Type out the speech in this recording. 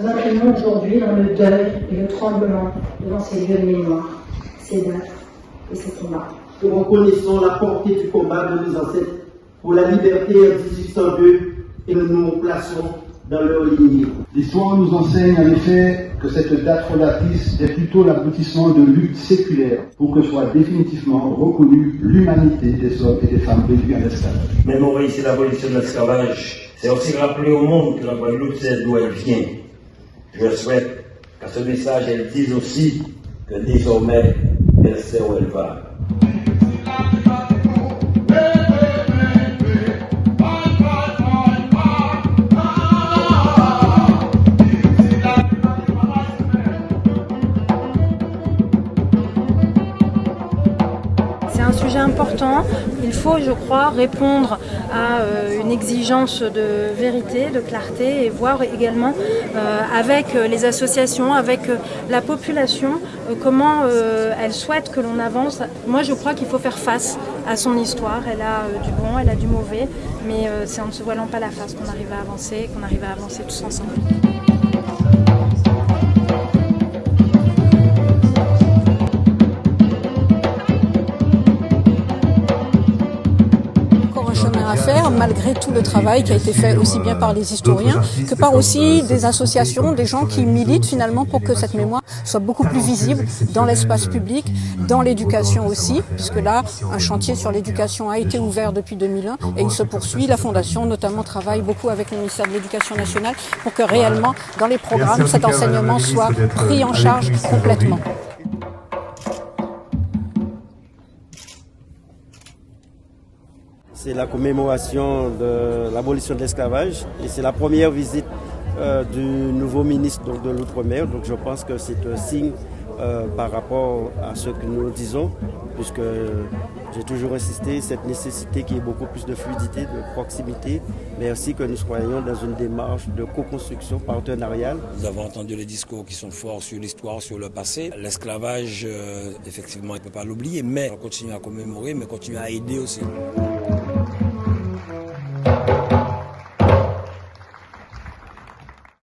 nous imprimons aujourd'hui dans le deuil et le tremblement devant ces lieux de mémoire, ces dates et ces combats. Nous reconnaissons la portée du combat de nos ancêtres pour la liberté en 1802 et nous nous plaçons dans leur lignée. L'histoire nous enseigne en effet que cette date fondatrice est plutôt l'aboutissement de luttes séculaires pour que soit définitivement reconnue l'humanité des hommes et des femmes réduits en esclavage. L'abolition de l'esclavage, c'est aussi rappeler au monde que la Guadeloupe sait d'où elle vient. Je souhaite qu'à ce message, elle dise aussi que désormais, elle sait où elle va. Un sujet important. Il faut, je crois, répondre à euh, une exigence de vérité, de clarté et voir également euh, avec les associations, avec euh, la population, comment elle souhaite que l'on avance. Moi, je crois qu'il faut faire face à son histoire. Elle a du bon, elle a du mauvais, mais c'est en ne se voilant pas la face qu'on arrive à avancer, qu'on arrive à avancer tous ensemble. Malgré tout le travail qui a été fait aussi bien par les historiens que par aussi des associations, des gens qui militent finalement pour que cette mémoire soit beaucoup plus visible dans l'espace public, dans l'éducation aussi, puisque là, un chantier sur l'éducation a été ouvert depuis 2001 et il se poursuit. La Fondation notamment travaille beaucoup avec le ministère de l'Éducation nationale pour que réellement, dans les programmes, cet enseignement soit pris en charge complètement. C'est la commémoration de l'abolition de l'esclavage et c'est la première visite euh, du nouveau ministre de l'Outre-mer. Donc je pense que c'est un signe euh, par rapport à ce que nous disons, puisque j'ai toujours insisté cette nécessité qu'il y ait beaucoup plus de fluidité, de proximité, mais aussi que nous soyons dans une démarche de co-construction partenariale. Nous avons entendu les discours qui sont forts sur l'histoire, sur le passé. L'esclavage, euh, effectivement, il ne peut pas l'oublier, mais on continue à commémorer, mais continue à aider aussi.